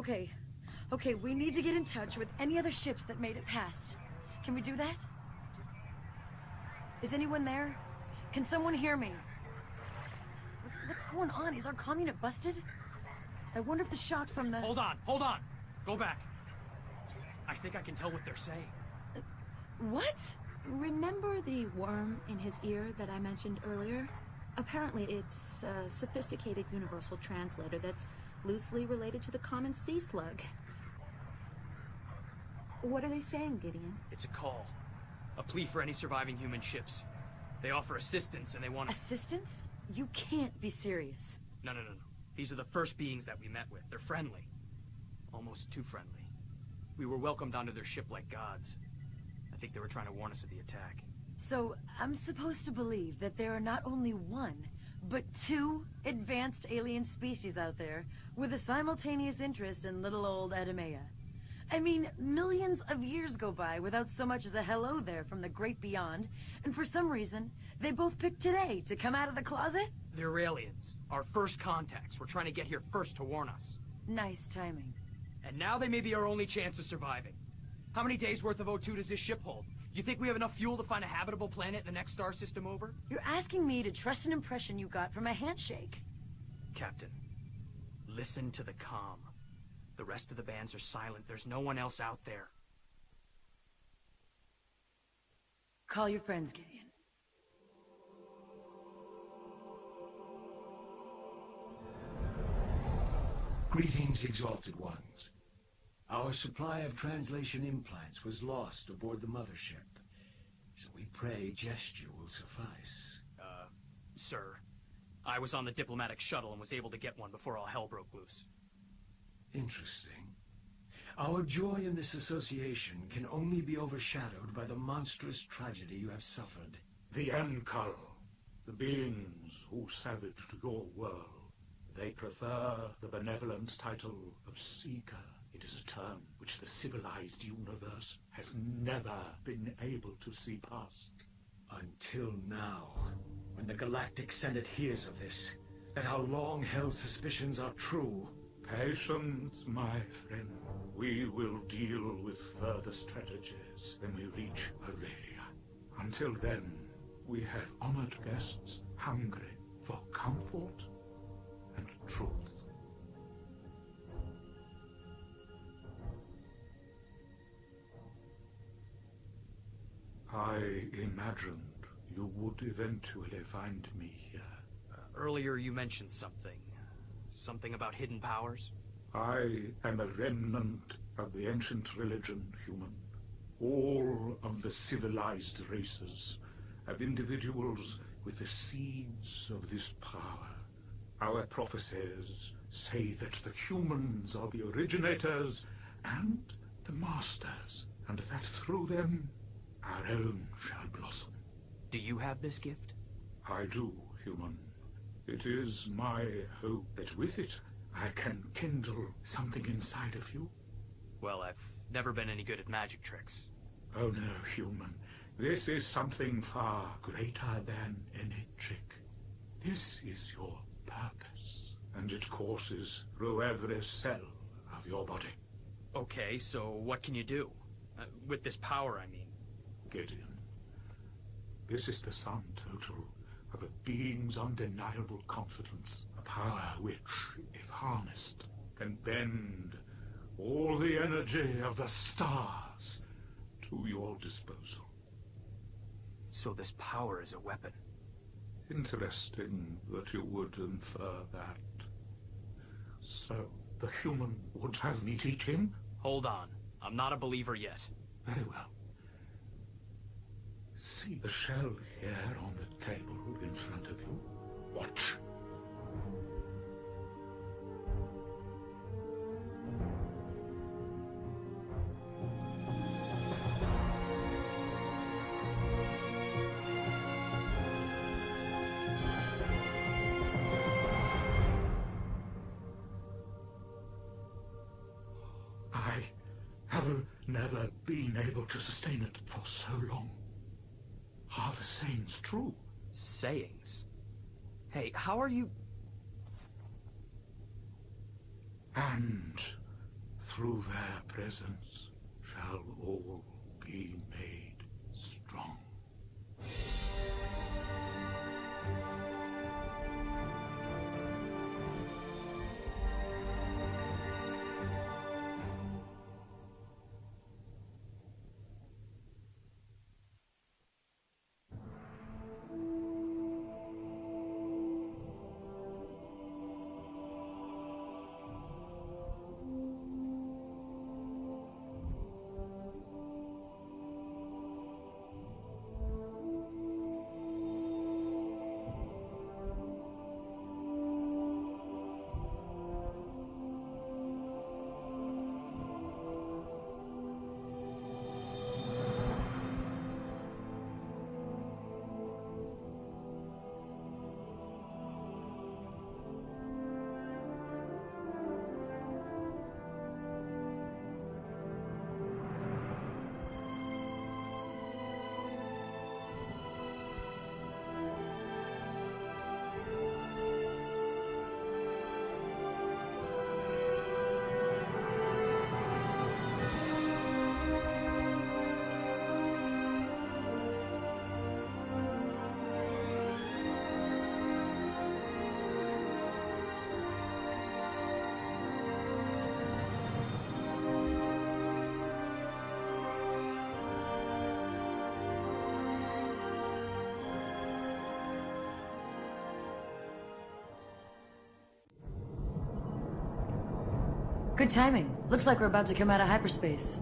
Okay. Okay, we need to get in touch with any other ships that made it past. Can we do that? Is anyone there? Can someone hear me? What's going on? Is our comm unit busted? I wonder if the shock from the... Hold on, hold on. Go back. I think I can tell what they're saying. What? Remember the worm in his ear that I mentioned earlier? Apparently, it's a sophisticated universal translator that's loosely related to the common sea slug. What are they saying, Gideon? It's a call. A plea for any surviving human ships. They offer assistance and they want... Assistance? You can't be serious. No, no, no, no. These are the first beings that we met with. They're friendly. Almost too friendly. We were welcomed onto their ship like gods. I think they were trying to warn us of the attack. So, I'm supposed to believe that there are not only one, but two advanced alien species out there with a simultaneous interest in little old Adamea. I mean, millions of years go by without so much as a hello there from the great beyond, and for some reason, they both picked today to come out of the closet? They're aliens. Our first contacts. We're trying to get here first to warn us. Nice timing. And now they may be our only chance of surviving. How many days worth of O2 does this ship hold? You think we have enough fuel to find a habitable planet in the next star system over? You're asking me to trust an impression you got from a handshake. Captain, listen to the comm. The rest of the bands are silent. There's no one else out there. Call your friends, Gideon. Greetings, Exalted Ones. Our supply of translation implants was lost aboard the mothership. So we pray gesture will suffice. Uh, sir, I was on the diplomatic shuttle and was able to get one before all hell broke loose. Interesting. Our joy in this association can only be overshadowed by the monstrous tragedy you have suffered. The Enkal, the beings who savaged your world, they prefer the benevolent title of Seeker. It is a term which the civilized universe has never been able to see past. Until now, when the Galactic Senate hears of this, that our long-held suspicions are true. Patience, my friend. We will deal with further strategies when we reach Aurelia. Until then, we have honored guests hungry for comfort and truth. Imagined you would eventually find me here. Uh, earlier you mentioned something. Something about hidden powers? I am a remnant of the ancient religion, human. All of the civilized races have individuals with the seeds of this power. Our prophecies say that the humans are the originators and the masters, and that through them our own shall blossom. Do you have this gift? I do, human. It is my hope that with it I can kindle something inside of you. Well, I've never been any good at magic tricks. Oh no, human. This is something far greater than any trick. This is your purpose, and it courses through every cell of your body. Okay, so what can you do? Uh, with this power, I mean. Gideon, this is the sum total of a being's undeniable confidence, a power which, if harnessed, can bend all the energy of the stars to your disposal. So this power is a weapon. Interesting that you would infer that. So, the human would have me teach him? Hold on. I'm not a believer yet. Very well. See the shell here on the table in front of you? Watch. I have never been able to sustain it for so long. Are the sayings true? Sayings? Hey, how are you... And through their presence shall all be made Good timing. Looks like we're about to come out of hyperspace.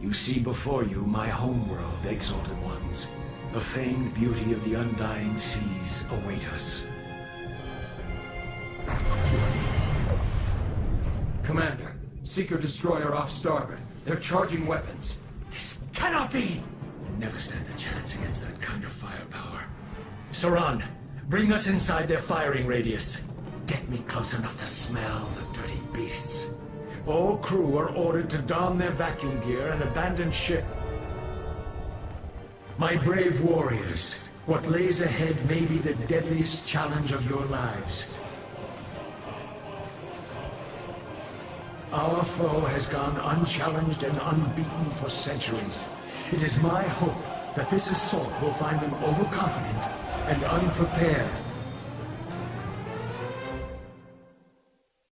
You see before you my homeworld, Exalted Ones. The famed beauty of the undying seas await us. Commander, Seeker Destroyer off starboard. They're charging weapons. This cannot be! We'll never stand a chance against that kind of firepower. Saran, bring us inside their firing radius. Get me close enough to smell the dirty beasts. All crew are ordered to don their vacuum gear and abandon ship. My brave warriors, what lays ahead may be the deadliest challenge of your lives. Our foe has gone unchallenged and unbeaten for centuries. It is my hope that this assault will find them overconfident and unprepared